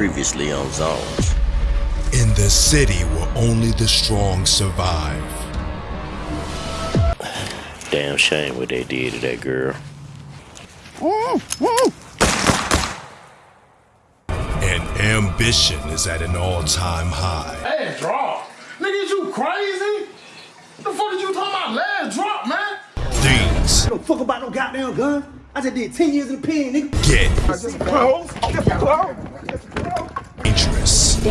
Previously on Zones. In the city where only the strong survive. Damn shame what they did to that girl. And ambition is at an all-time high. Last drop. Nigga, is you crazy? The fuck is you talking about last drop, man? Things don't fuck about no goddamn gun. I just did 10 years in the pen, nigga. get Close. Close. dangerous.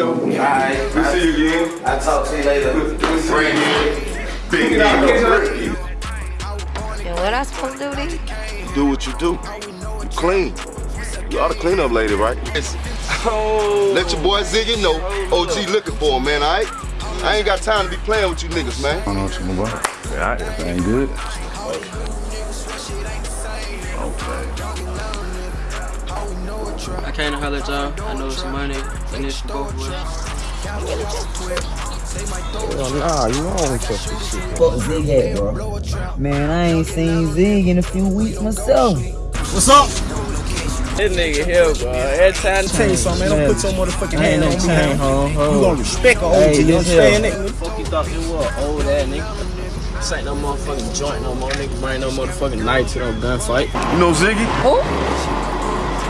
Alright, we'll see you again. I'll talk to you later. We see you again. Big Get out. And what I supposed to do then? Do what you do. You clean. You ought to clean up lady, right? Let your boy Ziggy know OG looking for him, man, alright? I ain't got time to be playing with you niggas, man. I know what you about. Yeah, everything good. Okay. I came to holler at y'all. I know some money in this for both of us. Oh, nah, you wrong with this shit. Fuck Zig at, bro? Man, I ain't seen Zig in a few weeks myself. What's up? This nigga here, bro. Every time Tell you something, man. Don't put your motherfucking hand on me, man. ho, You gonna respect a OG, Hey, you this understand here. that? Fuck you thought this was old ass nigga. This ain't no motherfucking joint no more, nigga. Bring no motherfucking knife to no gunfight. You know Ziggy? Who?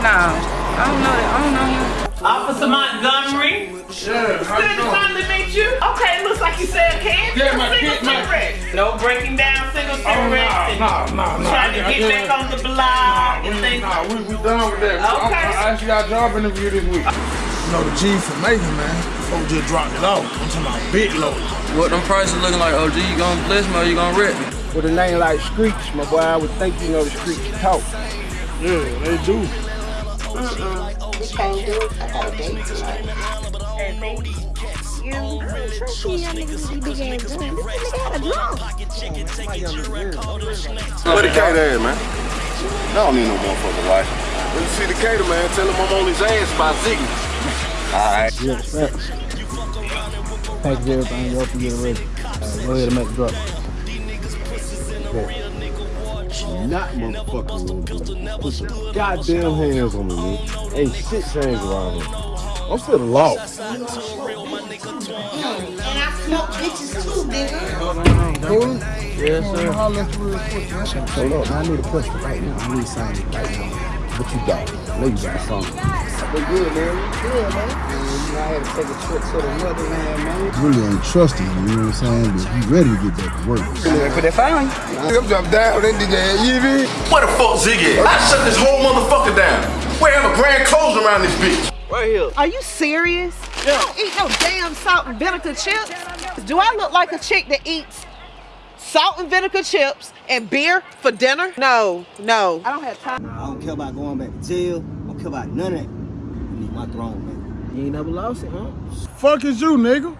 No, I don't know that. I don't know him. Officer Montgomery. Sure. how you Good doing? time to meet you. Okay, looks like you said candy. Yeah, my single kid, my- cigarette. No breaking down single Oh, cigarettes. nah, and nah, nah, nah. Trying to I- I- get back on the block and We, things. nah, we, we done with that. Okay. I actually got a job interview this week. You know the G for Macon, man. Folks just dropped it off. I'm talking about big load. What them prices looking like, OG? You gonna bless me or you gonna rip me? With a name like Screech, my boy, I would think you know the Screech talk. Yeah, they do. You can't do it. I got a date tonight. You, I don't trust you young niggas with these big ass guns. This nigga had a drum. Where the cater at, man? I don't need no motherfucking wife. When you see the cater, man, tell him I'm on his ass by Ziggy. Alright. Yeah, facts. Package everything up and get it ready. Uh, go ahead and make the drop. Not motherfucking little dude. Put some goddamn hands on me, man. Ain't shit hands around here. I'm still lost. And I smoke bitches too, nigga. Cool? Yes, sir. Hold up, man, I need a question right now. I need something right now. What you got? I know you got something. They good, man. Good, man. I had to take a trip to the motherland, man. Really ain't trusting you, you know what I'm saying? But you ready to get back to work. Put that fire on you. I'm jump down, that nigga, you hear? Where the fuck Ziggy? I shut this whole motherfucker down. We have a grand closing around this bitch. Right here. Are you serious? Yeah. I don't eat no damn salt and vinegar chips. Do I look like a chick that eats salt and vinegar chips and beer for dinner? No, no. I don't have time. I don't care about going back to jail. I don't care about none of that. I need my throne, man. You ain't never lost it, huh? Fuck is you, nigga?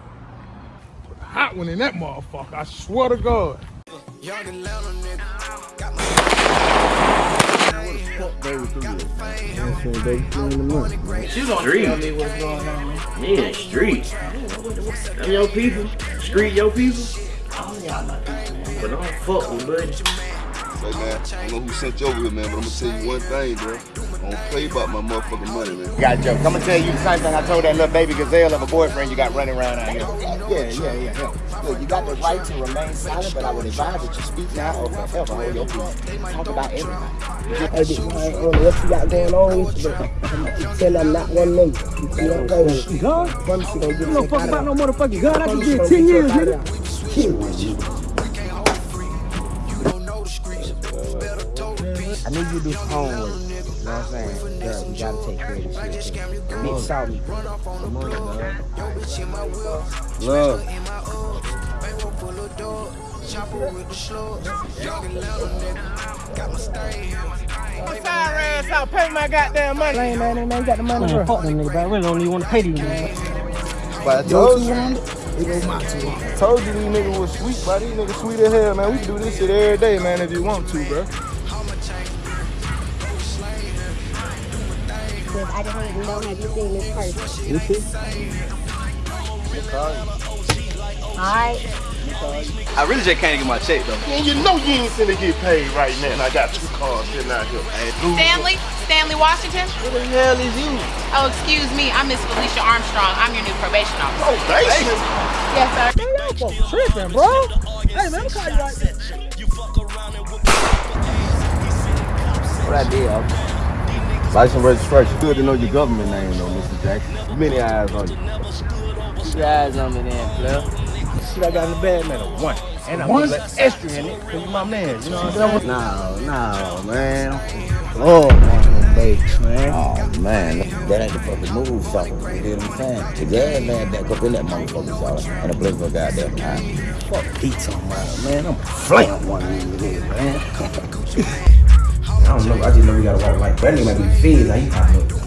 Put a hot one in that motherfucker. I swear to God. You gonna tell me what's going on? Yeah, street. Them your people. Street your people. But I don't fuck with buddy. Say, man, I don't know who sent you over here, man, but I'm gonna tell you one thing, bro. I don't play about my motherfucking money, man. Got joke. I'm gonna tell you the same thing I told that little baby gazelle of a boyfriend you got running around out here. Yeah, yeah, yeah, yeah. Look, you got the right to remain silent, but I would advise that you speak now or forever hold your peace. Talk about everything. Hey, big man, what you got going on with you? Tell them not one nigga. You don't go with Gun? You gonna You don't fuck fuck about no motherfucking gun. I Promise just you did gonna 10 years, the fuck out nigga. I need you to do homework. You know what I'm saying? Girl, you gotta take care of this shit. too. Bitch saw me. Love. I'm sorry, ass out. Pay my goddamn money. Man, man, man, you got the money, bro. Fuck them nigga, bro. I really don't even want to pay these niggas. But I told you, I told you these niggas was sweet, bro. These niggas sweet as hell, man. We can do this shit every day, man, if you want to, bro. I just want to know have you seen this person? You too? Alright. card. I really just can't get my check though. Man, you know you ain't finna get paid right now. And I got two cars sitting out here. Stanley? Stanley Washington? Who the hell is you? Oh, excuse me. I'm Miss Felicia Armstrong. I'm your new probation officer. Probation? Yes, sir. Y'all folks tripping, bro. Hey, man, I'm call you right there. What I did, okay. License registration. Good to know your government name, though, Mr. Jackson. Many eyes on you. Keep your eyes on me then, Flair. Shit I got in the bag, man, a one. And I One? put like extra in it, cause you my man, you know what I'm saying? No, no, man. Oh, man, babies, man. Oh, man. That ain't the fucking move, sucker. You hear what I'm saying? The gas man back up in that motherfucker, sucker. And the blink of a goddamn eye. Fuck Pete talking about, man. I'm flaying one of these niggas, man. I don't know. I just know we gotta walk like that. nigga might be fed. How you talking about?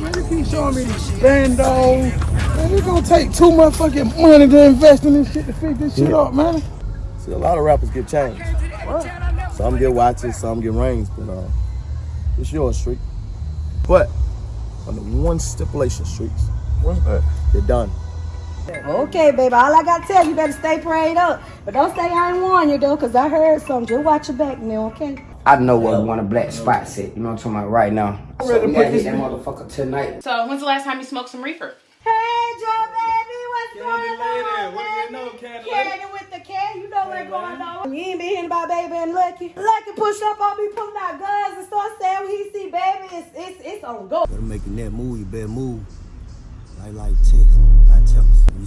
Man, they keep showing me these bandos. Man, it's gonna take too much fucking money to invest in this shit to fix this shit up, man. See, a lot of rappers get changed. What? Some get watches, some get rings, but uh, it's your Street. But under one stipulation, Streets. What's that? You're done. Okay, baby. All I gotta tell you, you better stay prayed up. But don't say I ain't warn you though, cause I heard something. Just watch your back now, okay? I know where we want a black spot set. You know what I'm talking about right now. So we gotta hit that motherfucker tonight. So, when's the last time you smoked some reefer? Hey, Joe, baby, what's going on? What do you know, Candy? Candy with the cat, you know what's going on. You ain't been hearing about baby and Lucky. Lucky push up on me, pulling out guns and start saying when he see baby, it's it's it's on go. Better making that move, you better move. Like like text,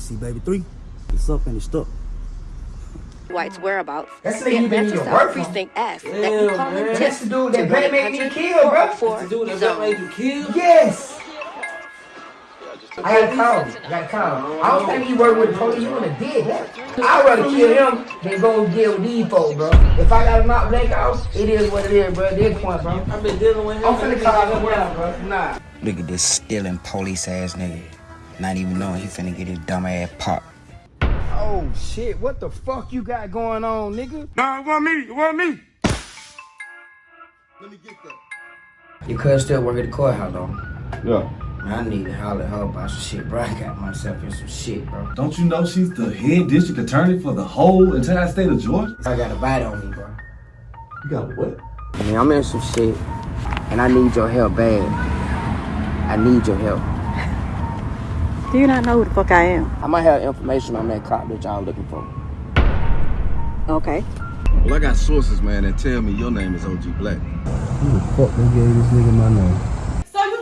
see baby three, it's up and it's stuck. White's whereabouts. That's the nigga Get you been in your South work from. Precinct S. Yeah, That you call man. him That's the dude that Black made me kill, bro. That's the dude that Black made you kill? Yes. I gotta call him. I gotta call him. I don't think he worked with the police. He wouldn't have did that. I'd rather kill him than go deal with these folks, bro. If I gotta knock Blake out, it is what it is, bro. This point, bro. I've been dealing with him. I'm finna call him now, bro. Nah. Look at this stealing police ass nigga. Not even knowing he finna get his dumb ass popped. Oh shit, what the fuck you got going on, nigga? Nah, it wasn't me. It wasn't me. Your cousin still work at the courthouse, though. Yeah. I need to holler at her about some shit, bro. I got myself in some shit, bro. Don't you know she's the head district attorney for the whole entire state of Georgia? I got a bite on me, bro. You got what? I mean, I'm in some shit, and I need your help bad. I need your help. Do you not know who the fuck I am? I might have information on that cop that y'all looking for. Okay. Well, I got sources, man, that tell me your name is OG Black. Who the fuck they gave this nigga my name?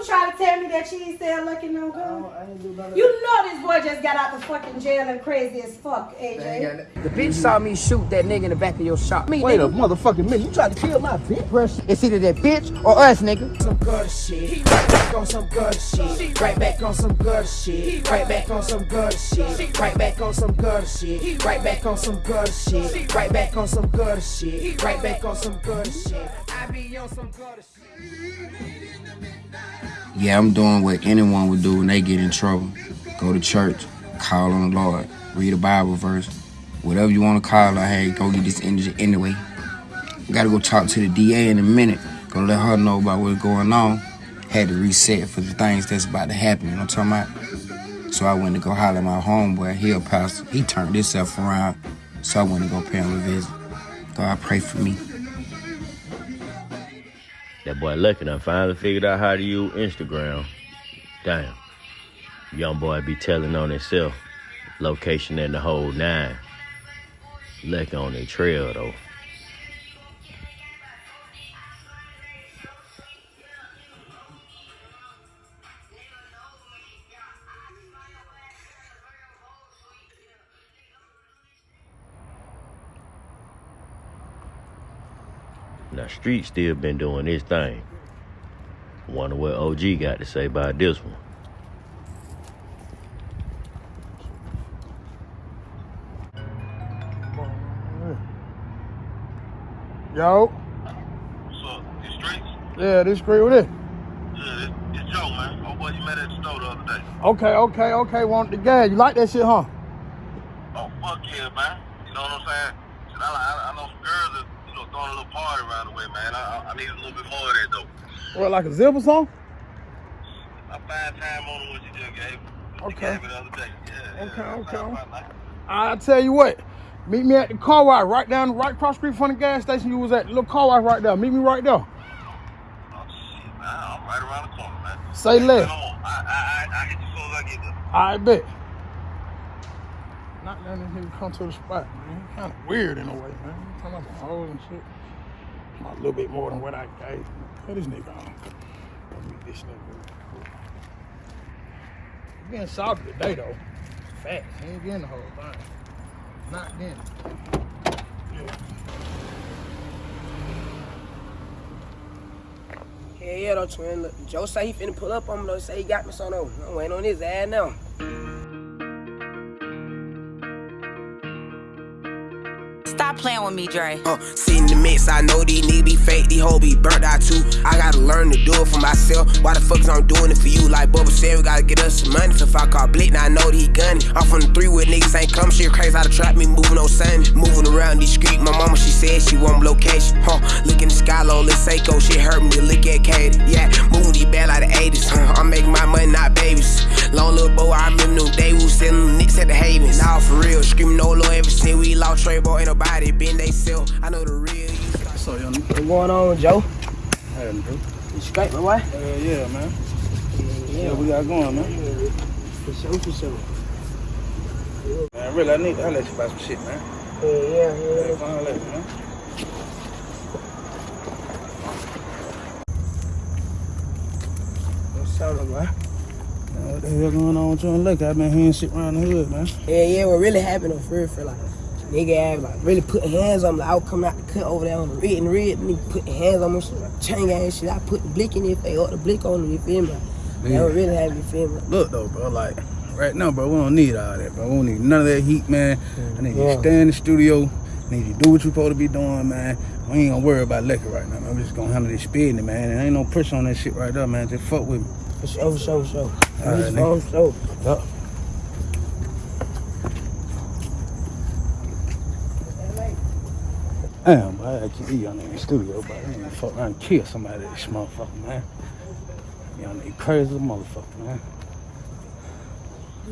So you try to tell me that she ain't still looking no good? You know this boy just got out the fucking jail and crazy as fuck, AJ. The bitch saw me shoot that nigga in the back of your shop. Me, Wait a motherfucking minute. You tried to kill my bitch? It's either that bitch or us, nigga. Some gutter shit. Right back on some gutter shit. Right back on some gutter shit. Right back on some gutter shit. Right back on some gutter shit. Right back on some gutter shit. Right back on some gutter shit. Right back on some gutter shit. I be on some gutter shit. Yeah, I'm doing what anyone would do when they get in trouble. Go to church, call on the Lord, read a Bible verse, whatever you want to call it. Hey, go get this energy anyway. Gotta go talk to the DA in a minute. Gonna let her know about what's going on. Had to reset for the things that's about to happen. You know what I'm talking about? So I went to go holler at my homeboy. He a pastor. He turned himself around. So I went to go pay him a visit. God pray for me. That boy Lucky done finally figured out how to use Instagram. Damn. Young boy be telling on himself. Location in the whole nine. Lucky on the trail though. Street still been doing his thing. Wonder what OG got to say about this one. Yo. What's up? These streets? Yeah, this great with it. Yeah, it, it's Joe, man. Oh, boy, you met at the store the other day. Okay, okay, okay. Want the gas? You like that shit, huh? Oh, fuck yeah, man. You know what I'm saying? Shit, I, I, I know some girls that, you know, throwing a little party around the way, man. I, I, need a little bit more of that, though. What, like a zip or something? I find time on what you just gave. What Okay. gave the. Yeah, Okay, yeah. okay. I, I, I, I tell you what, meet me at the car wash right down, right cross street from the gas station you was at. Little car wash right there. Meet me right there. Oh, I'm right around the corner, man. Say less. I, I, I, I hit you as soon as I get there. I bet. Not letting nigga come to the spot, man. Kind of weird in a way, man. Talking about some hoes and shit. A little bit more than what I gave. Put this nigga on. Let this nigga. He Being salty today though. Facts. He ain't getting the whole thing. Not getting it. Yeah. Yeah, yeah, though, twin. Look, Joe say he finna pull up on me, though. Say he got me so no. I'm waiting on his ass now. Stop playing with me, Dre. Uh, sit in the mix, I know these niggas be fake, these hoes be burnt out too. I gotta learn to do it for myself. Why the fuck is I'm doing it for you? Like Bubba said, we gotta get us some money. So if I call Blick, now I know that he gunning. I'm from the three with niggas ain't come shit crazy how to trap me, moving no sun. Moving around these streets, my mama, she said she want location. Huh, look in the sky low, let's say go. Shit hurt me look at Katie. Yeah, moving these bad like the 80s. Huh, I'm making my money, not babies. Long little boy, I remember them days we was selling them nicks at the Havens. Nah, for real, screaming no Lord ever since we lost Trey, boy, ain't nobody been they sell. I know the real. So, young What's going on, Joe? Hey, bro. You straight, my boy? Uh, yeah, man. Yeah, we got going, man. For sure, for sure. Man, really, I need to holler you about some shit, man. Yeah, yeah, yeah. Hey, come holler at man. What's up, man? Man, What the hell going on with you and Lucky? I've been hearing shit around the hood, man. Yeah, yeah, what really happened though, for real, for like, nigga had like really putting hands on me. Like, I was coming out the cut over there on the red and red, nigga putting hands on me, shit, like, chain and shit. I put the blick in if they up the blick on them, you feel me? Like, that what really have you feel me? Look though, bro, like right now, bro, we don't need all that, bro. We don't need none of that heat, man. Mm, I need you Yeah. to stay in the studio. I need you to do what you're supposed to be doing, man. We ain't gonna worry about liquor right now, man. We just gonna handle this speeding, man. There ain't no pressure on that shit right there, man. Just fuck with me. For sure, for sure, for sure. All right, For nigga. sure. Yup. Damn, boy, I actually be on there in the studio, but I ain't gonna fuck around and kill somebody this motherfucker, man. You on there crazy motherfucker, man.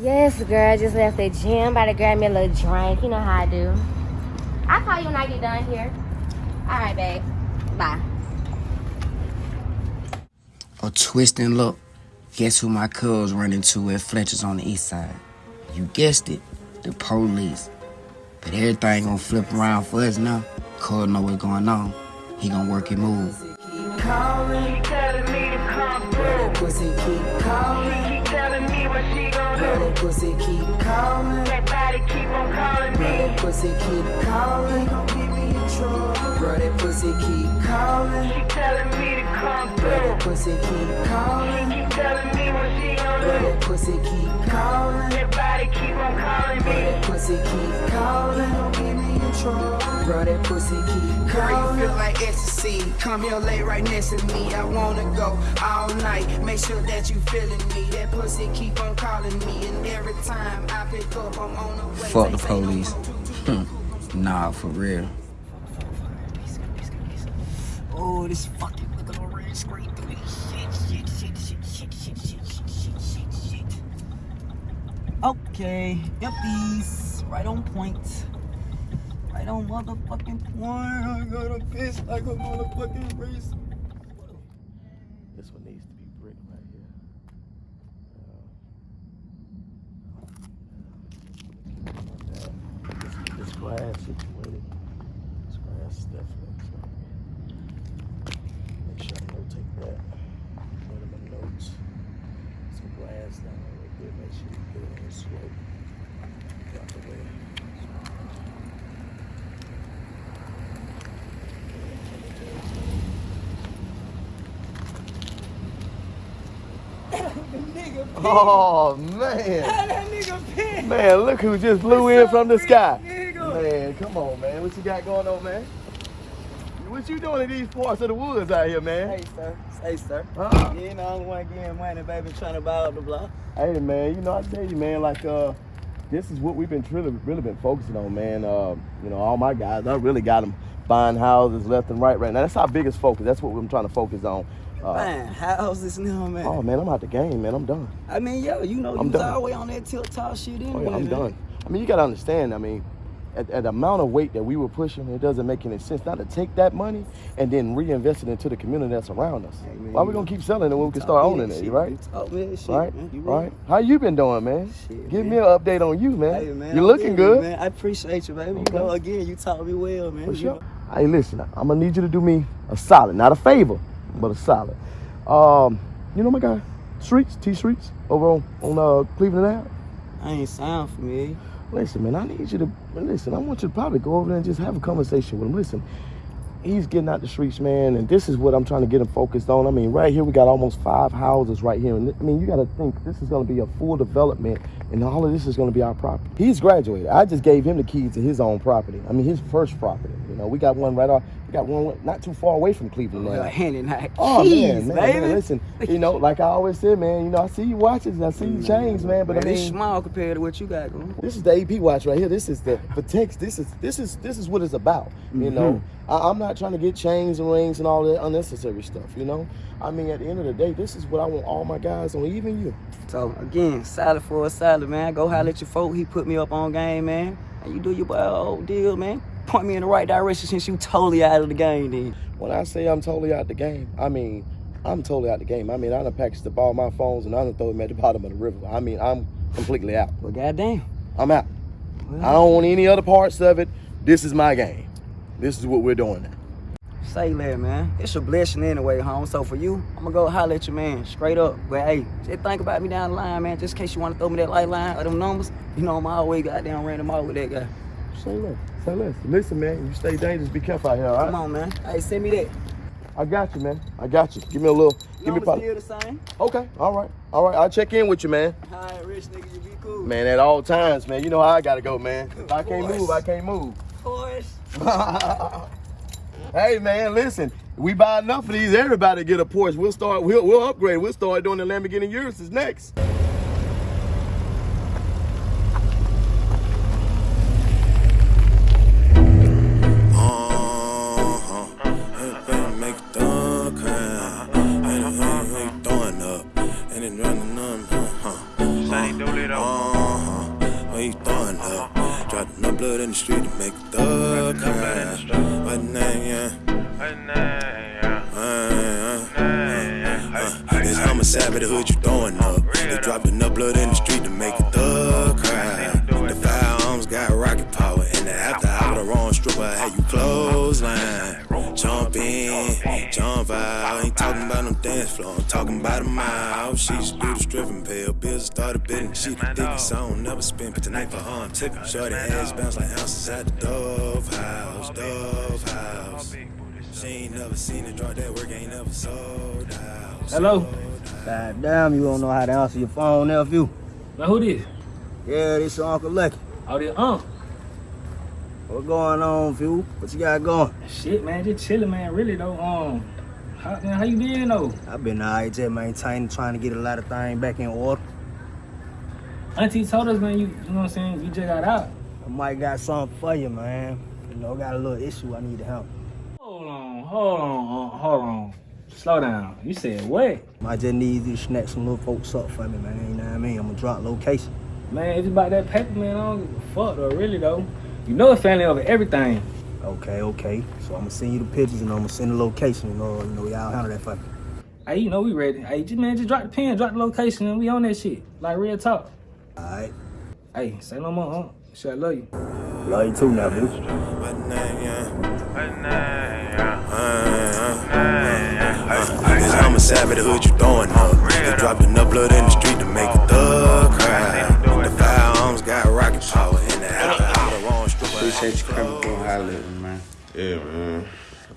Yes, girl. Just left the gym. About to grab me a little drink. You know how I do. I'll call you when I get done here. All right, babe. Bye. A twist and look. Guess who my cuz run into at Fletcher's on the east side? You guessed it, the police. But everything gonna flip around for us now. Cuz know what's going on. He gonna work his move. Calling, telling me to come through. That pussy keep calling. Keep telling me what she gon' do. That pussy keep calling. That body keep on calling me. That pussy keep calling. Gon' get me in trouble. Bro, that pussy keep calling. Keep telling me to come through. That pussy keep calling. Keep telling me what she gon' do. That pussy keep calling. That body keep on calling me. That pussy keep calling. Gon' get me in trouble. Bro, that pussy keep Girl, calling. you feel like ecstasy. Come here, lay right next to me. I wanna go all night. Make sure that you feeling me. That pussy keep on calling me, and every time I pick up, I'm on the way. Fuck the police. Hmm. nah, for real. Oh, this fucking little red screen through this shit, shit, shit, shit, shit, shit, shit, shit, shit, shit, shit. Okay, yuppies, right on point. Right on motherfucking point. I got a piss like a motherfucking race. This one needs to be brick right here. Uh, this, this situated. This grass is definitely something. Make sure I notate that. One of my notes. Some grass down there right there. Make sure you get it on the slope. Drop the way. Oh man. That nigga pissed. Man, look who just blew in from the sky. Man, come on, man. What you got going on, man? What you doing in these parts of the woods out here, man? Hey, sir. Hey, sir. Huh? You know, I'm the one getting money, baby, trying to buy up the block. Hey, man. You know, I tell you, man. Like, uh, this is what we've been really, really been focusing on, man. Uh, you know, all my guys, I really got them buying houses left and right right now. That's our biggest focus. That's what we're trying to focus on. Uh, Man, how's this now, man? Oh man, I'm out the game, man. I'm done. I mean, yo, you know, I'm you was done. always on that tilt top shit anyway. Oh, yeah, I'm man. done. I mean, you gotta understand. I mean, at, at the amount of weight that we were pushing, it doesn't make any sense not to take that money and then reinvest it into the community that's around us. Why we gonna keep selling it when we can start owning it, right? Man, shit, Right, man. You right. How you been doing, man? Give me an update on you, man. Hey, man, You're looking good, good. man. I appreciate you, baby. You know, again, you taught me well, man. For You sure. know. Hey, listen, I'm gonna need you to do me a solid, not a favor, but it's solid. Um, you know my guy, Streets, T Streets, over on on uh, Cleveland Ave. I ain't sound familiar. Listen, man, I need you to listen. I want you to probably go over there and just have a conversation with him. Listen, he's getting out the streets, man, and this is what I'm trying to get him focused on. I mean, right here we got almost five houses right here, and I mean, you got to think this is going to be a full development, and all of this is going to be our property. He's graduated. I just gave him the keys to his own property. I mean, his first property. You know, we got one right off. We got one not too far away from Cleveland now. Hand in hand. Oh, oh Keys, man, man, baby. man, listen. You know, like I always said, man. You know, I see you watches, I see you mm, chains, man. But Man, I it's mean, small compared to what you got going. this is the AP watch right here. This is the text. This is this is this is what it's about. You mm-hmm. know, I, I'm not trying to get chains and rings and all that unnecessary stuff. You know, I mean, at the end of the day, this is what I want all my guys on, even you. So again, salad for a salad, man. Go holler at your folk. He put me up on game, man. And you do your boy old deal, man. Point me in the right direction since you totally out of the game, then. When I say I'm totally out of the game, I mean I'm totally out of the game. I mean I done packaged up all my phones and I done throw them at the bottom of the river. I mean I'm completely out. Well, goddamn, I'm out. I don't want any other parts of it. This is my game. This is what we're doing now. Say that, man. It's a blessing anyway, home. So for you, I'm gonna go holler at your man, straight up. But hey, just think about me down the line, man. Just in case you wanna throw me that light line or them numbers, you know I'm always goddamn random out with that guy. Say less. Say less. Listen, man, you stay dangerous. Be careful out here, all right? Come on, man. Hey, send me that. I got you, man. I got you. Give me a little. Give me probably. the same. Okay. All right. All right. I'll check in with you, man. All right, rich nigga, you be cool. Man, at all times, man. You know how I gotta go, man. If I can't move, I can't move. Horse. Hey, man, listen. We buy enough of these, everybody get a Porsche. We'll start. We'll, we'll upgrade. We'll start doing the Lamborghini Urus next. In street to make it thug, huh? What name, yeah? It's homicide, but the hood you throwing up. They dropped enough blood in the street to make a thug cry. The firearms got rocket power, and the after hour, the wrong stripper had you clothesline. Jump in, jump out. Ain't talking about no dance floor, I'm talking about a mile. She's do the stripping, pay her bills, started bidding. She the thickest, I don't never spend. But tonight for her, I'm tipping. Shorty ass bounce like ounces at the Dove House, Dove House. She ain't never seen it drop that work, ain't never sold out. Hello? God damn, you don't know how to answer your phone, nephew. Now who this? Yeah, this your Uncle Lucky. Oh, this Unc. What going on, few? What you got going? Shit, man, just chilling, man. Really though. Um, how, man, how you been though? I've been alright, just maintaining, trying to get a lot of things back in order. Auntie told us, man. You, you know what I'm saying? You just got out. I might got something for you, man. You know, I got a little issue I need to help. Hold on, hold on, hold on. Slow down. You said what? I just need you to snatch some little folks up for me, man. You know what I mean? I'm gonna drop location. Man, it's about that paper, man, I don't give a fuck though. Really though. You know it's family over everything. Okay, okay. So I'm gonna send you the pictures and I'm gonna send the location. You know, you know, y'all handle that for me. Hey, you know we ready. Hey, just man, just drop the pen, drop the location, and we on that shit. Like real talk. Alright. Hey, say no more, huh? Shit, I love you. Love you too now, bitch. What name, yeah? It's homicide, but the hood you throwing up. They dropped enough blood in the street to make a thug cry. The firearms got rocket power, and the after hour, the wrong stripper. Appreciate you coming through and holler at man. Yeah, man.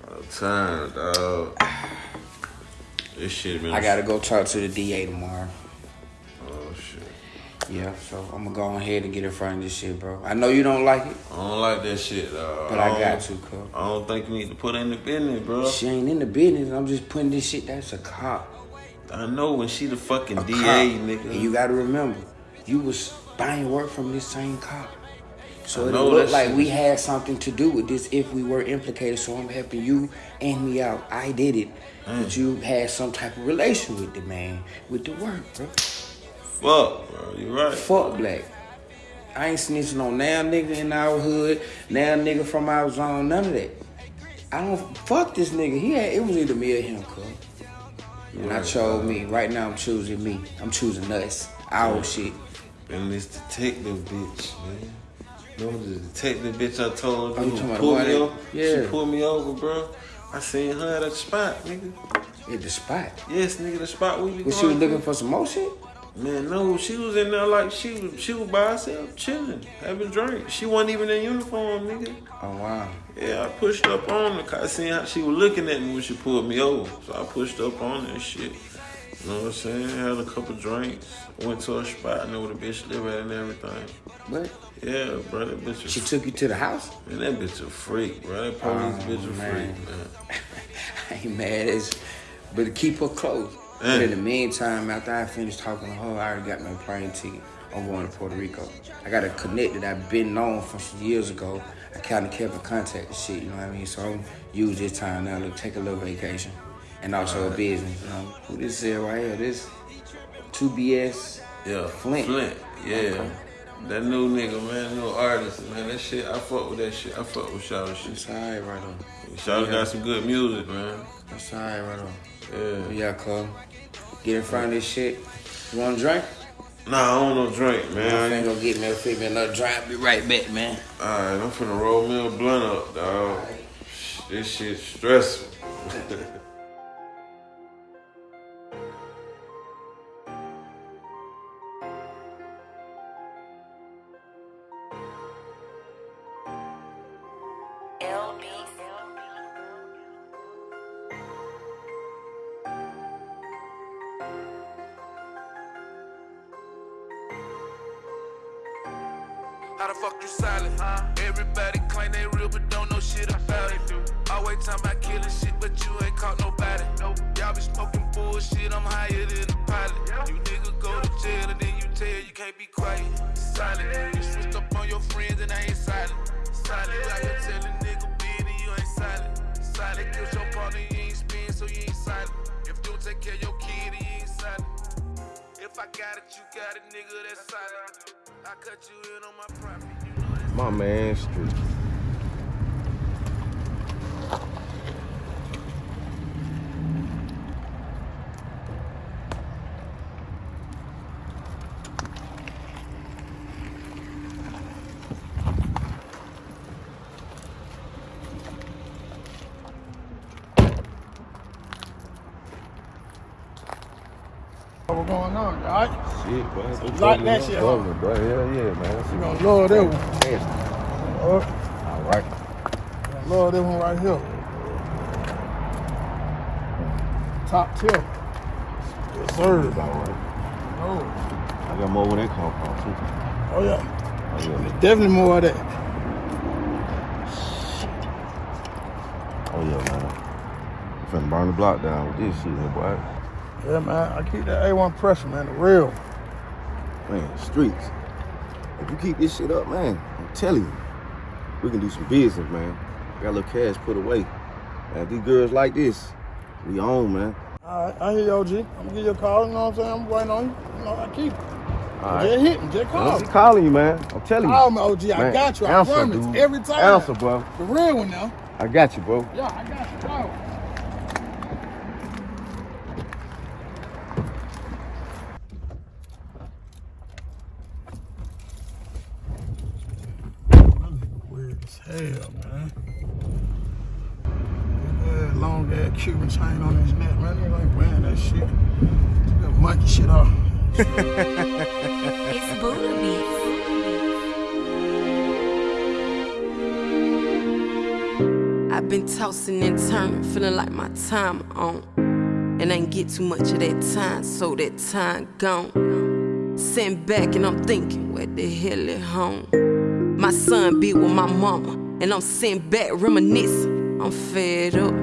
All the time, dog. This shit, man. I gotta go talk to the DA tomorrow. Yeah, so I'm gonna go ahead and get in front of this shit, bro. I know you don't like it, I don't like that shit, but I don't- got to, cuz. I don't think you need to put her in the business, bro. She ain't in the business. I'm just putting this shit. That's a cop. I know when she the fucking A DA, cop. nigga. And you gotta remember, you was buying work from this same cop. So it looked like shit we had something to do with this if we were implicated. So I'm helping you and me out. I did it. Mm. But you had some type of relation with the man, with the work, bro. Fuck, bro. You right. Fuck black. I ain't snitching on now nigga in our hood, now nigga from our zone, none of that. I don't fuck this nigga. He had it was either me or him, cuz. And I Right. chose me. Right now I'm choosing me. I'm choosing us. Our Yeah. shit. And this detective bitch, man. Remember the detective bitch I told Oh, you you who pulled me over? yeah. She pulled me over, bro. I seen her at the spot, nigga. At the spot? Yes, nigga, the spot we be Was she was looking for some more shit? Man, no, she was in there like she was she was by herself, chilling, having drinks. She wasn't even in uniform, nigga. Oh wow. Yeah, I pushed up on her I seen how she was looking at me when she pulled me over. So I pushed up on her and shit. You know what I'm saying? Had a couple drinks. Went to a spot, know where the bitch live at and everything. What? Yeah, bro, that bitch. She took you to the house? Man, that bitch a freak, bro. That police Oh, bitch a man. freak, man. I ain't mad as but keep her close. But in the eh. meantime, after I finished talking to her, I already got my plane ticket. I'm going to Puerto Rico. I got a connect that I've been known from some years ago. I kind of kept in contact and shit, you know what I mean? So I'm use this time now to take a little vacation and also a business. You know? Who this is right here? This 2BS Yeah, Flint. Flint, yeah. Okay. That new nigga, man, new artist, man. That shit, I fuck with that shit. I fuck with Shawty shit. It's alright right on. Shawty Yeah. got some good music, man. That's alright right on. Yeah. Yeah, cuz. Get in front of this shit. You want a drink? Nah, I don't no drink, man. I ain't gonna get me a fit me another drink. Be right back, man. Alright, I'm finna roll me a blunt up, dog. This shit stressful. How the fuck you silent? Everybody claim they real but don't know shit about it. Always talking about killing shit, but you ain't caught nobody. Y'all be smoking bullshit, I'm higher than a pilot. You nigga go to jail and then you tell you can't be quiet. Silent. You switched up on your friends and I ain't silent. Silent. You telling nigga being and you ain't silent. Silent. Kills your partner, you ain't spin, so you ain't silent. If you don't take care of your kid, you ain't silent. I got it, you got it, nigga, that's silent. I cut you in on my property. My man Street. What's going on, all right? Shit, bro. They like that shit, huh? bro. Hell yeah, man. You gonna love that one. Nasty. All right. Love this one right here. Top tier. Yes, sir. About right. Oh, I got more where they come from too. oh yeah. Oh yeah. Definitely more of that. Oh yeah, man. I'm finna burn the block down with this shit here, boy. Yeah, man. I keep that A1 pressure, man. The real. Man, streets. If you keep this shit up, man, I'm telling you, we can do some business, man. Got a little cash put away. Man, these girls like this, we own, man. All right, I hear you, OG. I'm gonna give you a call. You know what I'm saying? I'm waiting on you. You know, I keep. All right. Just hit me. Just call. just calling you, man. I'm telling you. Call me, OG. I Man, got you. I answer, promise. dude. Every time. Answer, bro. The real one now. I got you, bro. Yeah, I got you. Bro. Weird as hell, man. That long on his neck, man. Wearing that shit. Took that monkey shit off. It's Buddha Beats. I've been tossing and turning, feeling like my time on. And I ain't get too much of that time, so that time gone. Sitting back and I'm thinking, where the hell is home? My son be with my mama, and I'm sitting back reminiscing. I'm fed up,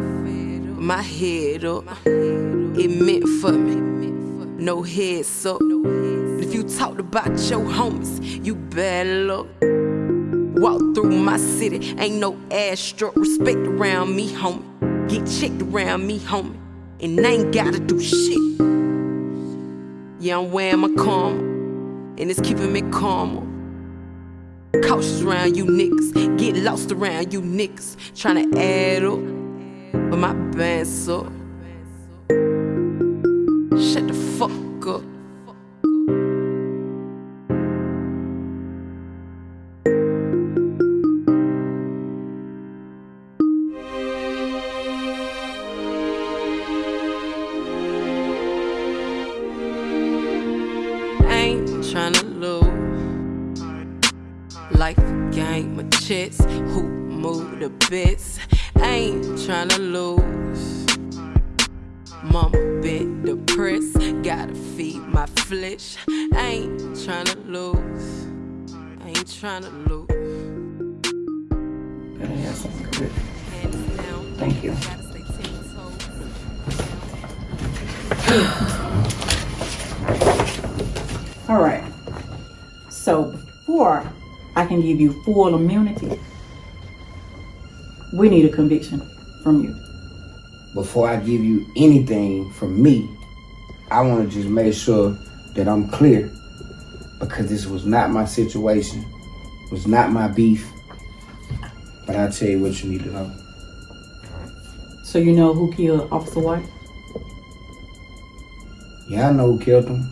my head up. It meant for me, no heads up. If you talked about your homies, you bad luck. Walk through my city, ain't no ass struck. Respect around me, homie. Get checked around me, homie. And I ain't gotta do shit. Yeah, I'm wearing my karma, and it's keeping me calmer. Cautious around you niggas, get lost around you niggas. Tryna add up, but my band's. Shut the fuck up. Give you full immunity, we need a conviction from you. Before I give you anything from me, I want to just make sure that I'm clear because this was not my situation, was not my beef. But I'll tell you what you need to know. So you know who killed Officer White? Yeah, I know who killed him.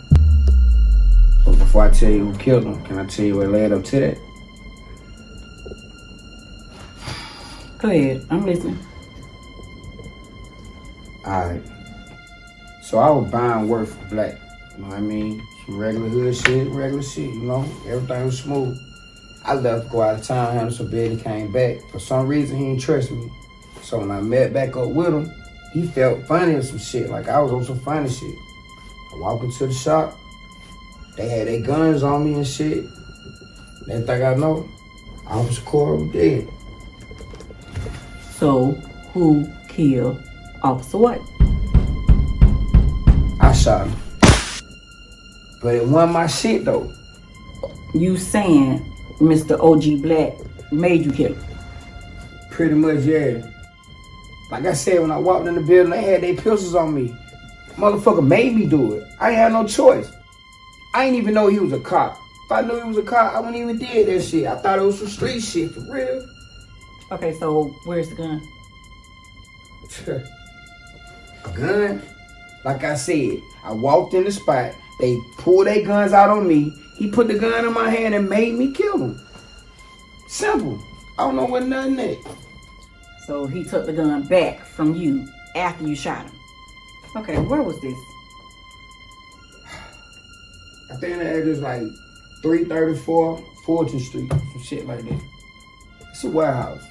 But before I tell you who killed him, can I tell you what led up to that? Go ahead. I'm listening. Alright. So I was buying work for black. You know what I mean? Some regular hood shit, regular shit, you know? Everything was smooth. I left, to go out of town, handle some bed, came back. For some reason, he didn't trust me. So when I met back up with him, he felt funny or some shit, like I was on some funny shit. I walk into the shop, they had their guns on me and shit. Next thing I know, Officer was dead. So who killed Officer White? I shot him. But it wasn't my shit though. You saying Mr. OG Black made you kill him? Pretty much, yeah. Like I said, when I walked in the building, they had their pistols on me. Motherfucker made me do it. I ain't had no choice. I ain't even know he was a cop. If I knew he was a cop, I wouldn't even did that shit. I thought it was some street shit, for real. Okay, so where's the gun? a gun? Like I said, I walked in the spot. They pulled their guns out on me. He put the gun in my hand and made me kill him. Simple. I don't know what nothing that. So he took the gun back from you after you shot him. Okay, where was this? I think the address like 334 Fulton Street, some shit like that. It's a warehouse.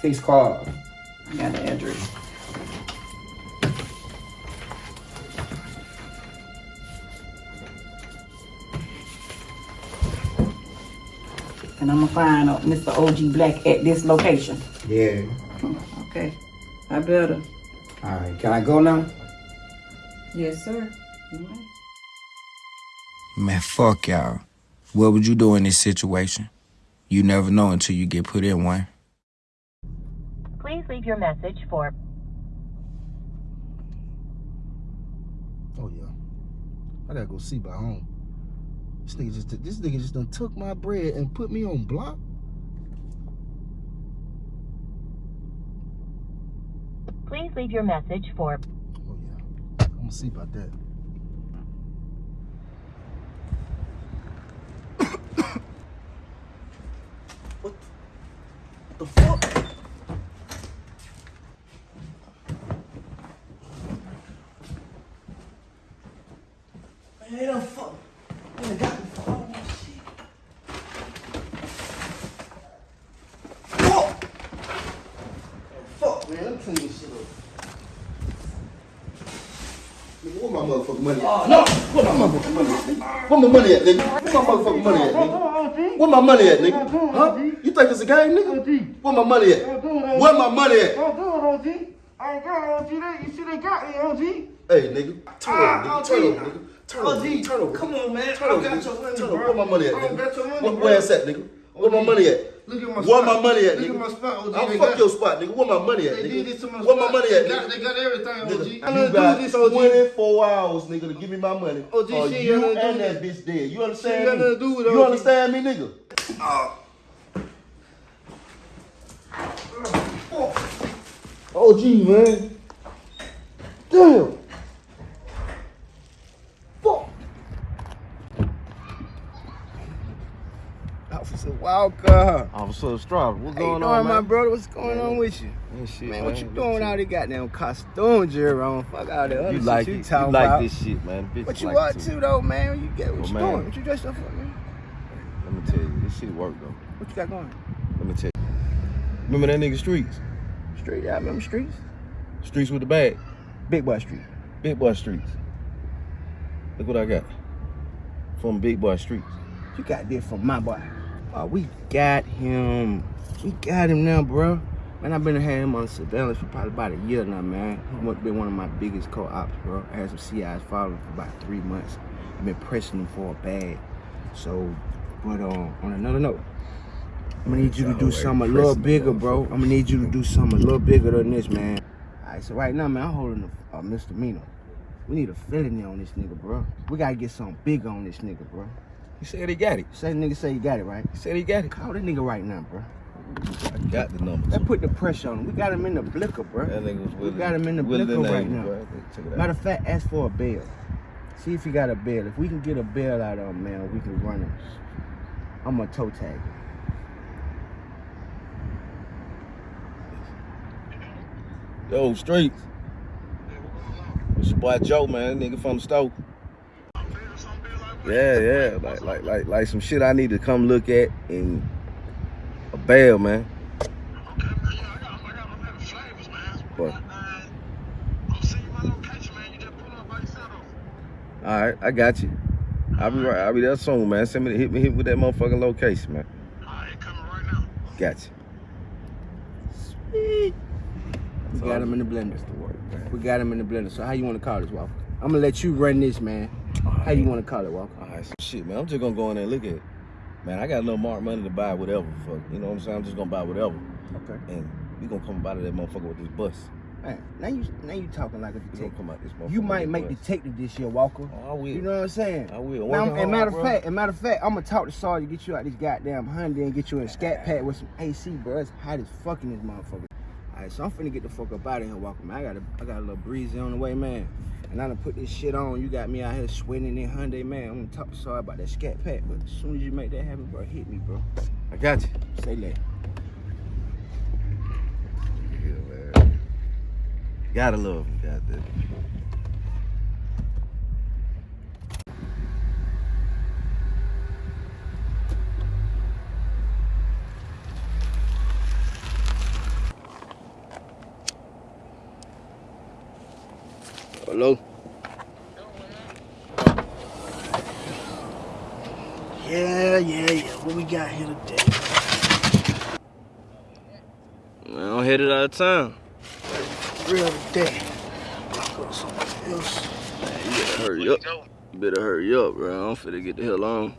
Fix cars. I got the address. And I'm gonna find out Mr. OG Black at this location. Yeah. Okay. I better. All right. Can I go now? Yes, sir. Man, fuck y'all. What would you do in this situation? You never know until you get put in one. Please leave your message for Oh yeah. I gotta go see by home. This nigga just this nigga just done took my bread and put me on block. Please leave your message for Oh yeah, I'm gonna see about that. what the fuck? Man, they done fuck. Done got me for all shit. Fuck! Fuck, man. Let me clean this shit up. Nigga, where my motherfucking money at? Oh, no. Where my motherfucking money at, nigga? Where my money at, nigga? Where my motherfucking money at, nigga? Where my money at, nigga? Huh? You think it's a game, nigga? Where my money at? Where my money at? Don't do it, OG. I ain't got it, OG. You see, they got me, OG. Hey, nigga. Turn over, nigga. Turn over, nigga. Turnover. Oh, G. Come on, man. Turnover. I got your money, turnover. bro. Where my money at? I got your money, Where, bro. Where's that, nigga? Where my money at? Look at my Where spot. Where my money at, nigga? Look at my spot, OG. I'll fuck got, your spot, nigga. Where my money at, nigga? They did this to my Where spot. my money at, nigga? They got, they got everything, nigga. OG. Nigga, you got this, OG. 24 hours, nigga, to give me my money. OG, or oh, she you and that bitch dead. You understand she me? Nothing to do with you OG. understand me, nigga? Uh. Oh. OG, man. Damn. Walker. Officer Strada, what's How you going doing, on, my man? brother? What's going Man, on with you? Ain't shit, man, what you doing with all the goddamn costumes you're on? Fuck all the other You shit like you it. You talking like about. this shit, man. Bitch What you like up to too. though, man? You get what Oh, you man. doing? What you dressed up for, man? Let me tell you, this shit work though. What you got going? Let me tell you. Remember that nigga Streets? Street, yeah, I remember streets. Streets with the bag. Big Boy Street. Big Boy Streets. Look what I got. From Big Boy Streets. You got this from my boy. Oh, we got him. We got him now, bro. Man, I've been having him on surveillance for probably about a year now, man. He must been one of my biggest co-ops, bro. I had some CIs following for about three months. I've been pressing him for a bag. So, but um, on another note, I'm gonna need you to do something a little bigger, bro. I'm gonna need you to do something a little bigger than this, man. All right, so right now, man, I'm holding a, a misdemeanor. We need a felony on this nigga, bro. We gotta get something bigger on this nigga, bro. He said he got it. Say nigga say he got it, right? He said he got it. Call the nigga right now, bro. I got the number. Let's put the pressure on him. We got him in the blicker, bro. That nigga was We got him in the willing blicker right name, now. bro. Check it out. Matter of fact, ask for a bail. See if he got a bail. If we can get a bail out of him, man, we can run him. I'm gonna toe tag him. Yo, Streets. It's your boy Joe, man. Nigga from the store. Yeah, yeah. Like, like, like, like some shit I need to come look at in a bail, man. But. All right, I got you. I'll be right. I'll be there soon, man. Send me, hit me, hit with that motherfucking location, man. Got you. Sweet. We got him in the blender. We got him in the blender. So how you want to call this, Walker? I'm gonna let you run this, man. How you want to call it, Walker? All right, so shit, man. I'm just gonna go in there and look at it. Man, I got a little mark money to buy whatever. Fuck, you know what I'm saying? I'm just gonna buy whatever. Okay. And we gonna come out of that motherfucker with this bus. Man, now you now you talking like a detective. come out this. You might make bus. detective this year, Walker. Oh, I will. You know what I'm saying? I will. Now, and matter of fact, and matter of fact, I'm gonna talk to Saul to get you out this goddamn Hyundai and get you in a scat pack with some AC, bro. It's hot as fucking this motherfucker. All right, so I'm finna get the fuck up out of here, Walker. Man, I got a, I got a little breezy on the way, man. And I done put this shit on. You got me out here sweating in Hyundai, man. I'm gonna talk to Saul about that scat pack, but as soon as you make that happen, bro, hit me, bro. I got you. Say that. Yeah, man. Gotta love him, goddamn. Hello. Yeah, yeah, yeah. What we got here today? Man, I'm headed out of town. Real today. Go to somewhere else. You better hurry up. You better hurry up, bro. I'm finna get the hell on.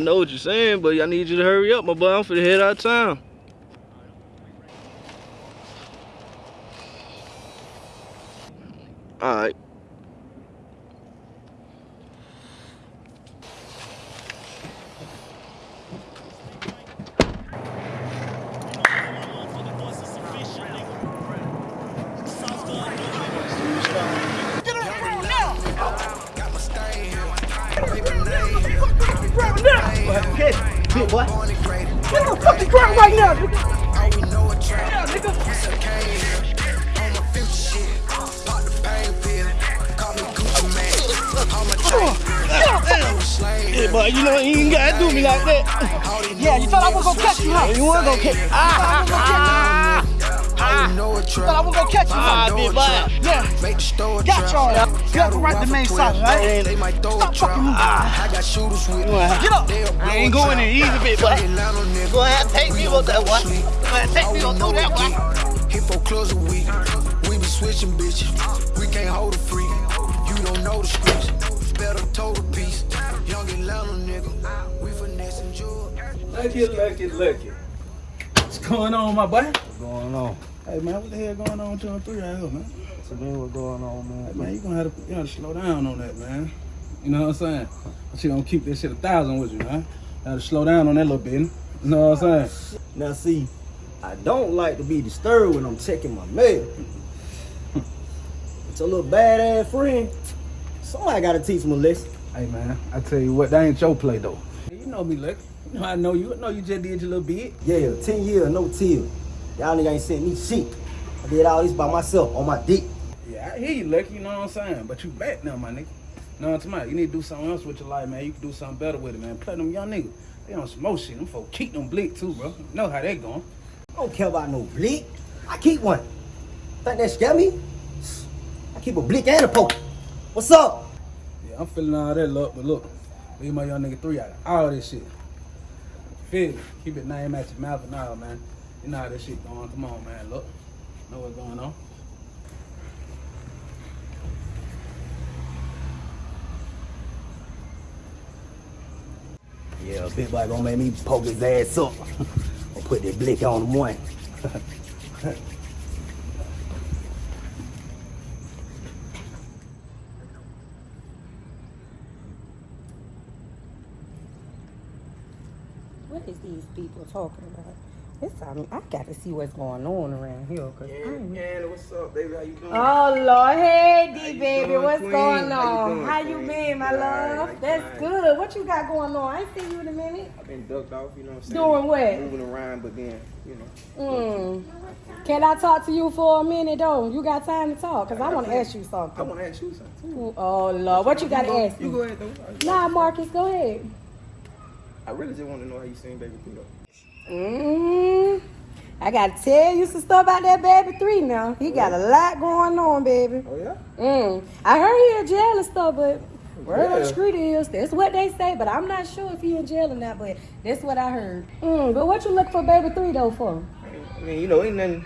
I know what you're saying, but I need you to hurry up, my boy. I'm finna head out of town. You know what I'm saying? She you gonna keep this shit a thousand with you, huh? Gotta slow down on that little bit. You know what I'm saying? Now see, I don't like to be disturbed when I'm checking my mail. it's a little badass friend. Somebody gotta teach him a lesson. Hey man, I tell you what, that ain't your play though. You know me, Lex. You know I know you. I know you just did your little bit. Yeah, 10 years, no till. Y'all nigga ain't sent me shit. I did all this by myself on my dick. Yeah, I hear you, Lex. You know what I'm saying? But you back now, my nigga. What I'm saying? You need to do something else with your life, man. You can do something better with it, man. Play them young niggas. They on some more shit. Them folks keep them blick too, bro. You know how they going. I don't care about no blick. I keep one. Think that scare me? I keep a blick and a poke. What's up? Yeah, I'm feeling all that luck, but look, leave my young nigga three out of all this shit. Feel? Keep it name at your mouth and all, man. You know how this shit going. Come on, man. Look. Know what's going on. Yeah, big boy gonna make me poke his ass up. I'll put that blick on him one. What is these people talking about? It's time I got to see what's going on around here. Cause I ain't- Anna, what's up, baby? How you doing? Oh Lord, hey D you baby, doing, what's queen? going How you on? doing, How you been, my right, love? like That's good. What you got going on? I ain't seen you in a minute. I've been ducked off, you know what I'm saying? Doing what? Moving around, but then, you know. Mm. Can I talk to you for a minute though? You got time to talk? Cause I want to ask you something. I want to ask you something. Ooh, Oh Lord, what you got to ask me? You go ahead, though. Nah, Marcus, go ahead. I really just want to know how you seen Baby P, though. Mm. I gotta tell you some stuff about that baby three now. He got a lot going on, baby. Oh yeah? Mm. I heard he in jail and stuff, but word on the street is that's what they say. But I'm not sure if he in jail or not. But that's what I heard. Mm. But what you look for baby three though for? I mean, you know, ain't nothing.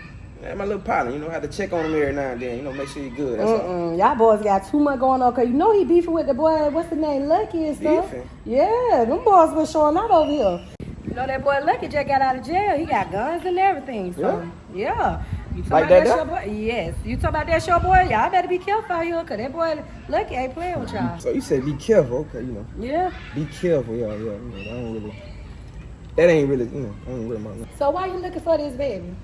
My little partner, you know, have to check on him every now and then. You know, make sure he's good. Mm-mm. Y'all boys got too much going on. Cause you know he beefing with the boy. What's the name? Lucky and stuff. Beefing? Yeah, them boys been showing out over here. Know that boy Lucky just got out of jail. He got guns and everything. So yeah. You talking Like about that that, show boy? Yes. You talking about that show boy? Y'all better be careful out here, cause that boy Lucky ain't playing with y'all. So you said be careful, okay? You know, Yeah. be careful, yeah, yeah. You know, I don't really. That ain't really, you know, I ain't really my. So why you looking for this baby?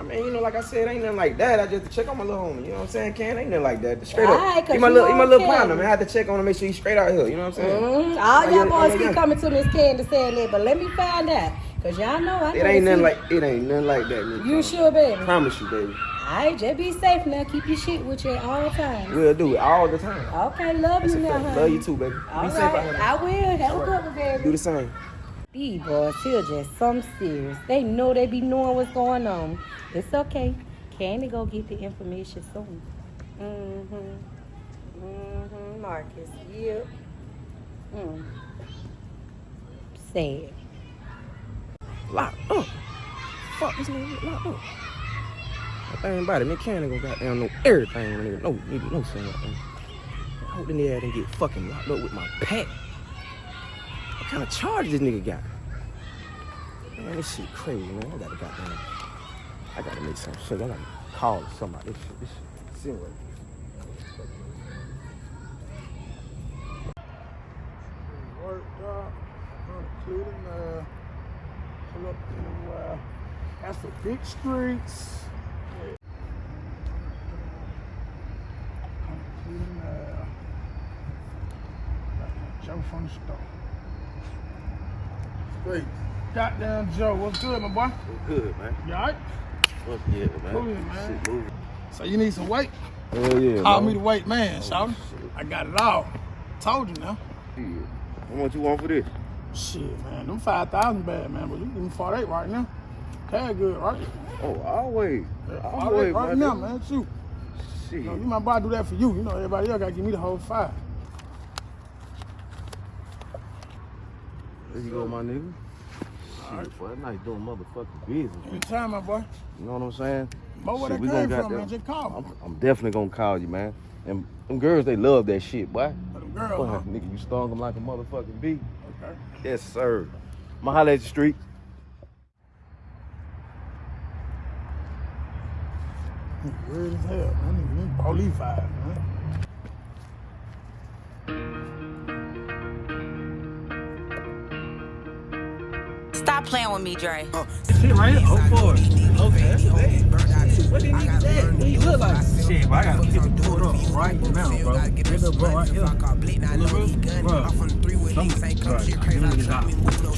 I mean, you know, like I said, ain't nothing like that. I just check on my little homie. You know what I'm saying? Can ain't nothing like that. Straight Alright, up. He my little, he my little partner, man. I had to check on him, make sure he's straight out here. You know what I'm saying? Mm, all Oh, y'all boys keep coming to Miss Candy saying that, but let me find out. Cause y'all know I It ain't nothing like it ain't nothing like that, man. You sure, baby? Promise you, baby. Alright, just be safe now. Keep your shit with you at all times. We'll do it all the time. Okay, love That's you now, honey. Love you too, baby. All Be safe out here. I will. Have a good one, baby. Do the same. These boys here just some serious. They know they be knowing what's going on. It's okay. Candy go get the information soon. Mm-hmm. Mm-hmm. Marcus. Yep. Mm. Sad. Locked up. Fuck this nigga locked up. It, man. Can't go goddamn know everything, nigga. No, nigga, no saying nothing. I hope the nigga didn't get fucking locked up with my pack. Kind of charge this nigga got? Man, this shit crazy, man. I gotta goddamn. I gotta make some shit. I gotta call somebody. This shit, this shit. See what? Worked up. Including up that's the big streets. Including uh, Joe from the store. Straight. Goddamn Joe, what's good, my boy? Good, man. You alright? What's good, man? Cool, man. Shit moving. So you need some weight? Hell yeah, Call man. me the weight man, oh, shawty. I got it all. Told you now. Shit. How much you want for this? Shit, man. Them 5,000 bad, man. But you give me 48 right now. Cash good, right? Oh, always. Yeah, Always, 48 right now, nigga. man. Shoot. Shit. You, know, you my boy do that for you. You know, everybody else got to give me the whole five. There you go, my nigga. Shit, boy, that nice doing motherfucking business. Anytime, my boy. You know what I'm saying? But where Shit, that came from, man, just call me. I'm, I'm definitely gonna call you, man. And them girls, they love that shit, boy. Them girls, Boy, huh? nigga, you stung them like a motherfucking bee. Okay. Yes, sir. I'ma holler at the street. Weird as hell, man. Police five, man. Stop playing with me, Dre. Oh, shit right here. Oh, four. Okay, that's bad. What did he say? What he look like? Shit, bro, I gotta him pulled up right now, bro. Get up, bro, right here. Look, bro, bro. Some, bro, give me this out.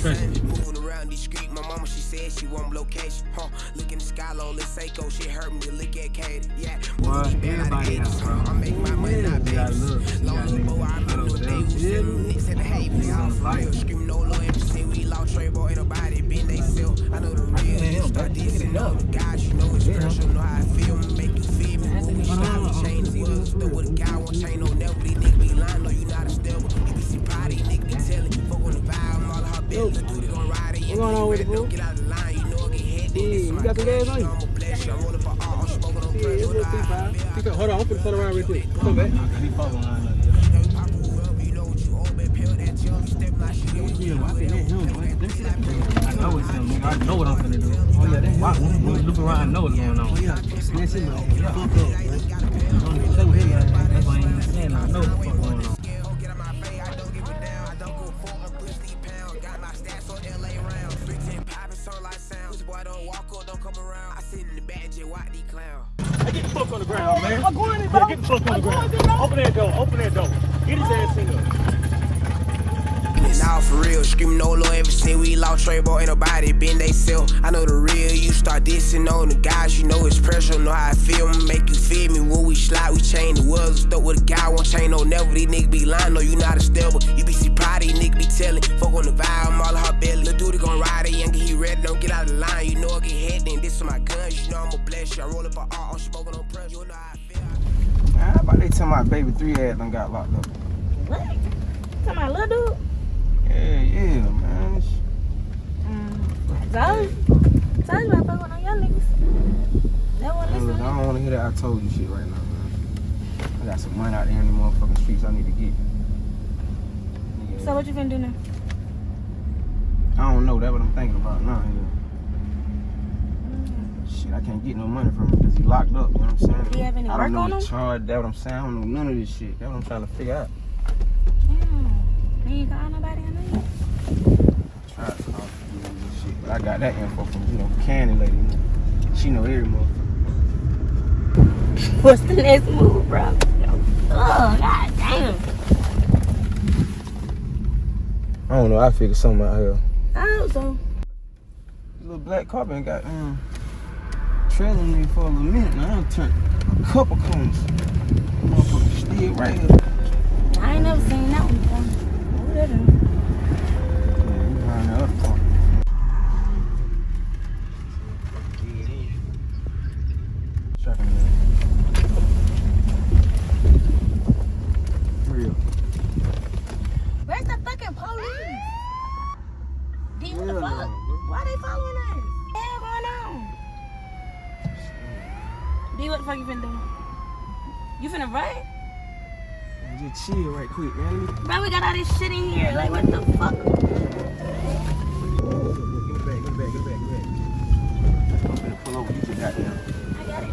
Trust me. around discreet. My mama, she said she want location. Huh? Look in the sky, low, let's say go. Shit hurt me look at Katie. Yeah. Boy, everybody out, bro. I make my money, not You. You gotta Long boy, I remember the day we was nicks at the hay. We all real. Scream no low emphasis. We lost Trey, boy, ain't nobody been they sell. I know the real. You start dissing all the guys, you know it's pressure. Know how I feel, make you feel me. When we slide, we change the world. Still with a guy, won't change no never. These niggas be lying, no, you not a stable. You be see potty, nigga be telling. Fuck on the vibe, I'm all her belly. The dude gon' ride it. What's going on with it, bro? Get out the line, you know it get hit. Yeah, you got some gas on you? I'm rolling for all. I'm smoking on Yeah, it's a little T5. Pick up- Hold on, I'm finna turn around real quick. Come back. Yeah, I think that's him, boy. Let me see that picture. I know it's him, nigga. I know what I'm finna do. Oh, yeah, that's Why, when when we look around, I know what's going on. Oh, yeah. That's him, man. Fuck up, man. With him, man. That's why I ain't saying I know what the fuck going on. Start dissing on the guys, you know it's pressure, know how I feel, make you feel me. When we slide, we change the world, stuck with a guy, won't change no never. These niggas be lying, no, you not a stable. You be see pride, these niggas be telling. Fuck on the vibe, I'm all her belly. Lil' dude gon' ride it, young, he ready, don't get out of the line. You know I get hit, then this is my guns, you know I'ma bless you. I roll up for all, I'm smoking on pressure, you know how I feel. Man, how about they tell my baby three ass done got locked up? What? Talking about little dude? Yeah, yeah, man. Mm. Told told you I fuck with no young niggas. That one Hey, listen. look, I don't want to hear that I told you shit right now, man. I got some money out there in the motherfucking streets I need to get. So what you finna do now? I don't know. That's what I'm thinking about now. Yeah. Mm. Shit, I can't get no money from him because he locked up. You know what I'm saying? Do you have any I work don't know on him? charge. That's what I'm saying. I don't know none of this shit. That's what I'm trying to figure out. Damn. You ain't call nobody on that? Try to call shit. But I got that info from, you know, Candy lady. She know every motherfucker. What's the next move, bro? Oh, god damn. I don't know. I figured something out here. I hope so. This little black car been got um, trailing me for a little minute now. I done turned a couple corners. Motherfucker still right here. I ain't never seen that one before. What that is? Yeah, we behind the other corner. Checking it out. Real. Where's the fucking police? D, what the fuck? Why they following us? What the hell going on? D, what the fuck you finna do? You finna run? Just chill right quick, man. Bro, we got all this shit in here. Like, what the fuck? Get back, get back, get back, get back. I'm finna pull over. You just got there. I got it.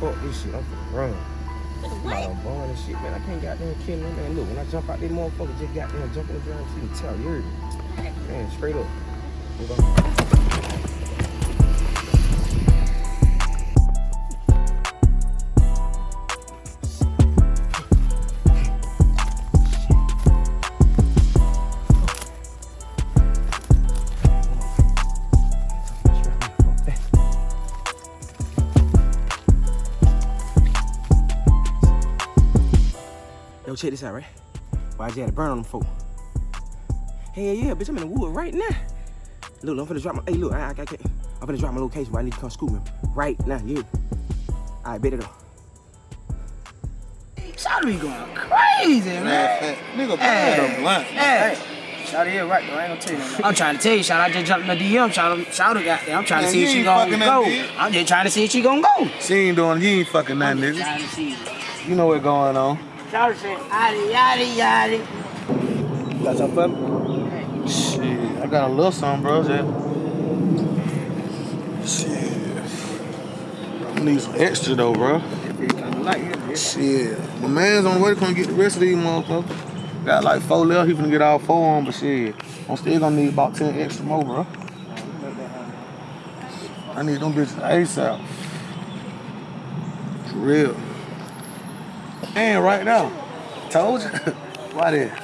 Fuck this shit. I'm finna run. What? And shit, man. I can't goddamn kill no man. Look, when I jump out, this motherfucker just goddamn jump in the driver's seat tell you. Man, straight up. Check this out, right? Why I just had to burn on them folk. Hey, yeah, bitch, I'm in the wood right now. Look, I'm finna drop my, hey, look, I, I, I can't, I'm finna drop my location, but I need to come scoop me right now, you. All right, bet it up. Shawty be going crazy, man. Nigga, Hey, bad blunt. Hey, Shawty here right though. I ain't gonna tell you. I'm trying to tell you, Shawty. I just jumped in the DM. Shawty, Shawty got there. I'm trying to see if she ain't gonna go. I'm just trying to see if she gonna go. She ain't doing, you ain't fucking nothing, nigga. Trying to see. You know what's going on. Shawty said, yaddy, yaddy, yaddy. Got something for me? Shit. got a little something, bro. Just... Shit. I need some extra though, bro. Shit. My man's on the way to come get the rest of these motherfuckers. Got like four left, he finna get all four on, but shit. I'm still gonna need about 10 extra more, bro. I need them bitches ASAP. For real. And right now. Told you. Why there?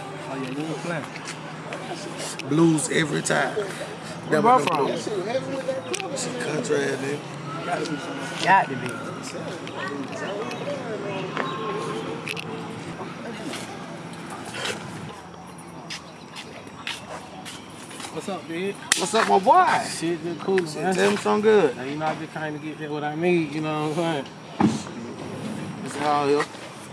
Blues every time. Where Never you from? blues. Shit country ass nigga. Got to be. What's up, dude? What's up, my boy? Shit, just cool, man. tell me something good. Now, you know, I just kind of get that what I need, you know what I'm saying? This is how here.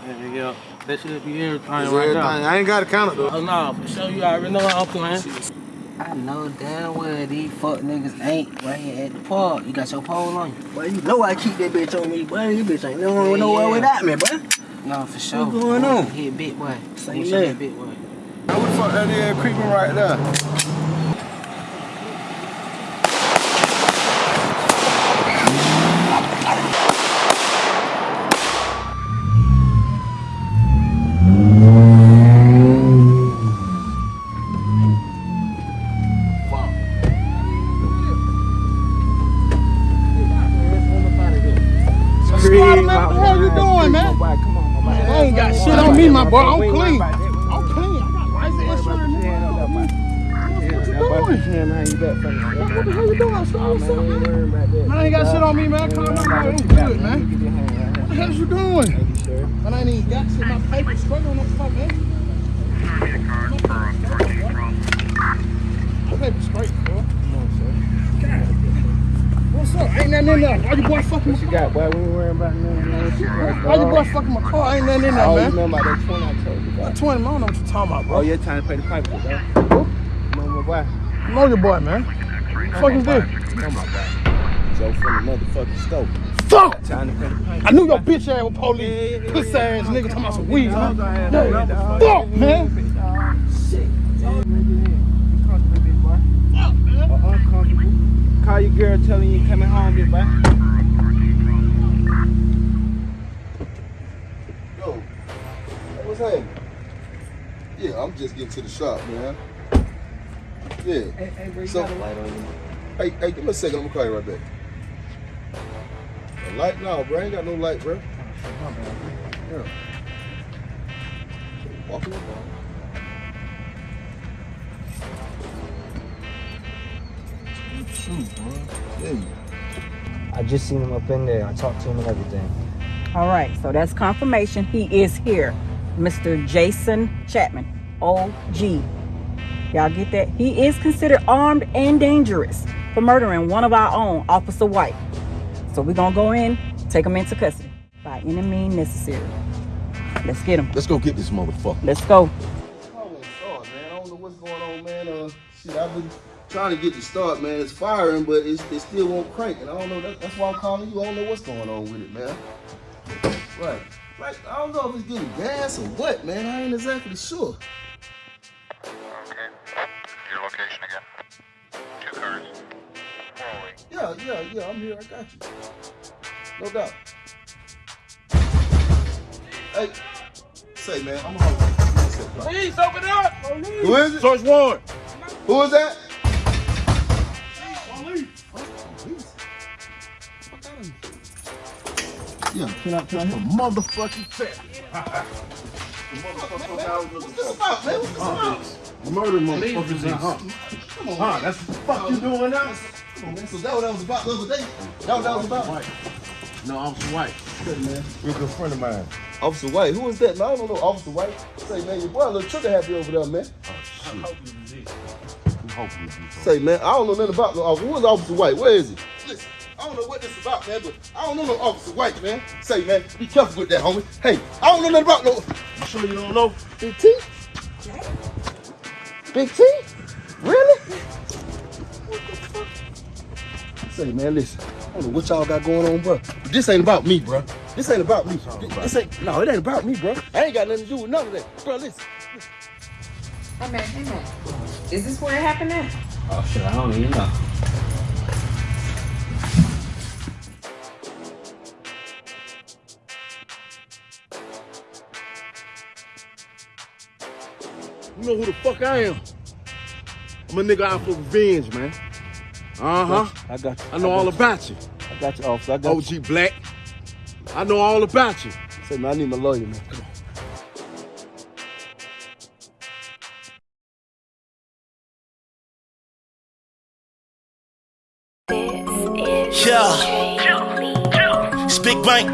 Yeah, yeah. That should be everything It's right everything. now. I ain't got to count it though. Oh, no, for sure, you already know how I'm playing. I know damn well these fuck niggas ain't right here at the park. You got your pole on you. Boy, you know I keep that bitch on me, boy. You bitch ain't never nowhere without me, boy. No, for sure. What's going on? Hit big boy. Say What's that. up, big boy? Now, what the fuck that is creeping right there? Scream, man, what the hell you doing, man? I ain't got shit on me, my boy. I'm clean. I'm clean. I got license insurance. What you doing? What the hell you doing? Stop, up, man? Man, I ain't got shit on me, man. Calm down, man. I'm good, man. What the hell you doing? Man, I ain't even got shit. My paper straight on fuck, man. My paper straight, bro. What's up? Ain't nothing in there. Why you boy fucking my car? got, boy? We ain't worrying about nothing, man. Why you boy fucking my car? Ain't nothing in there, I man. remember about that 20 I told you about. That 20, I don't know what you're talking about, bro. Oh, you're trying to pay the pipe that? Who? Remember my boy? You know your boy, man. What fuck is this? Know my boy. Joe from the motherfucking stove. Fuck! Trying to pay the pipe. I knew your bitch ass was police. Pussy ass nigga talking about some weed, man. Yeah. Fuck, man. Uncomfortable. Call your girl telling you coming home, big boy. Yo, what's happening? Yeah, I'm just getting to the shop, man. Yeah. Hey, hey, bro, you So- got a light on you? Hey, hey, give me a second. I'm gonna call you right back. A light? No, bro. I ain't got no light, bro. Yeah. Walking up, bro. Shoot, bro. Yeah. I just seen him up in there. I talked to him and everything. All right, so that's confirmation. He is here. Mr. Jason Chapman, OG. Y'all get that? He is considered armed and dangerous for murdering one of our own, Officer White. So we're going to go in, take him into custody by any means necessary. Let's get him. Let's go get this motherfucker. Let's go. Oh, man. I don't know what's going on, man. Uh, shit, I've been trying to get the start, man. It's firing, but it's, it still won't crank. And I don't know. That, that's why I'm calling you. I don't know what's going on with it, man. Right. Like, I don't know if it's getting gas or what, man. I ain't exactly sure. Yeah, yeah, yeah. I'm here. I got you. No doubt. Hey, say, man, I'm hungry. Police, open it up! Who is it? Search warrant. Who is that? Yeah, Can I, can I hit a motherfucking fat? What's this about, man? What's this about? Murder motherfuckers in huh? Come on, Huh, that's what the fuck you doing now? Come on, man. So that what that was about the other day? That what that was about? No, Officer White. Good, man. You're a good friend of mine. Officer White. Who is that? No, I don't know Officer White. Say, man, your boy a little trigger happy over there, man. Oh, I'm hoping you do Say, man, I don't know nothing about no officer. Who is Officer White? Where is he? Listen, I don't know what this is about, man, but I don't know no Officer White, man. Say, man, be careful with that, homie. Hey, I don't know nothing about no. You sure you don't know? Big T? Big T? Really? Say, man, listen. I don't know what y'all got going on, bro. But this ain't about me, bro. This ain't about me. This ain't. No, it ain't about me, bro. I ain't got nothing to do with none of that, bro. Listen. Hey man, hey man. Is this where it happened at? Oh shit, I don't even know. You know who the fuck I am? I'm a nigga out for revenge, man. Uh huh. I got you. I know I all got about you. I got you, officer. I got OG Black. I know all about you. Say, man, I need my lawyer, man. Come on. Yeah. Speak bank.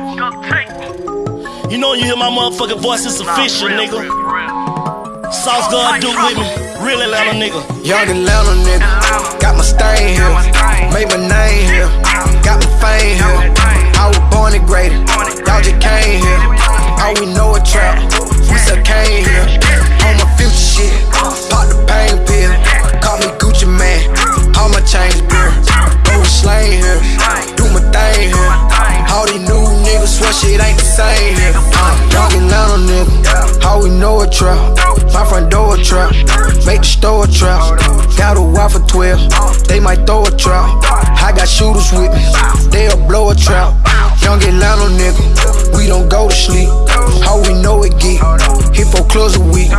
You know you hear my motherfucking voice, it's official, nigga. Sauce God do with me. Real Atlanta nigga. Young Atlanta nigga, got my stain here, made my name here, got my fame here. I was born and graded, y'all just came here. All we know a trap, we still came here. On my future shit, pop the pain pill, call me Gucci Mane, all my chains beer. Go slang here, do my thing here. All these new niggas swear shit ain't the same here. Uh, young Atlanta nigga, how we know a trap, my front door a trap, make the store a trap. Got a wife for 12, they might throw a trap. I got shooters with me, they'll blow a trap. Young Atlanta nigga, we don't go to sleep. How we know it get, hit four clubs a week.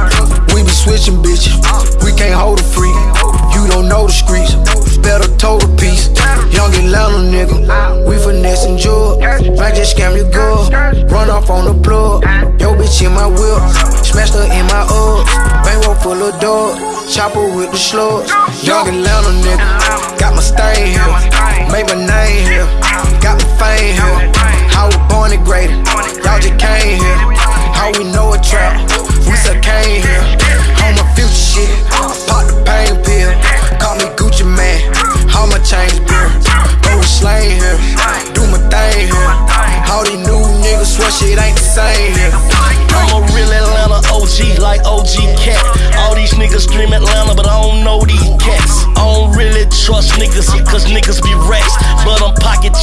We be switching bitches, we can't hold a freak. You don't know the streets, better toe the piece. Young Atlanta nigga, we finessing jug. Might just scam your girl, run off on the plug. Yo bitch in my whip, smashed her in my Uggs. Bankroll full of dogs, chopper with the slugs. Young Atlanta nigga, got my stain here, made my name here,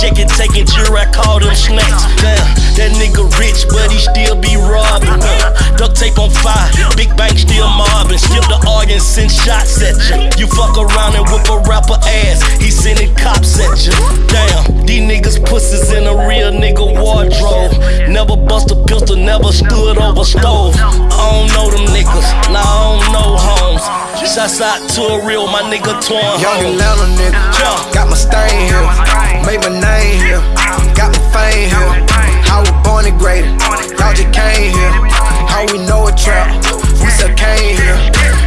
checking, taking jury, I call them snacks. Damn, that nigga rich, but he still be robbing. Duct tape on fire, big bank still mobbing. Skip the arguing, send shots at you. You fuck around and whip a rapper ass, he sending cops at you. Damn, these niggas pussies in a real nigga wardrobe. Never bust a pistol, never stood over stove. I don't know them niggas, nah, I don't know homes. Shouts out to a real, my nigga Twan Young Atlanta nigga, got my stain here, made my name here, got my fame here. I was born and graded, y'all just came here. How we know a trap, we still came here.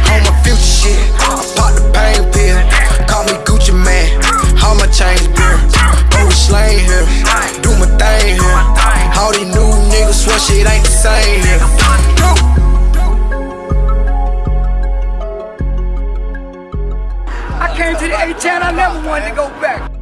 On my future shit, I pop the pain pill, call me Gucci Mane, all my chains beer. Go slang here, do my thing here. All these new niggas swear shit ain't the same here. I A-Town, I never wanted to go back.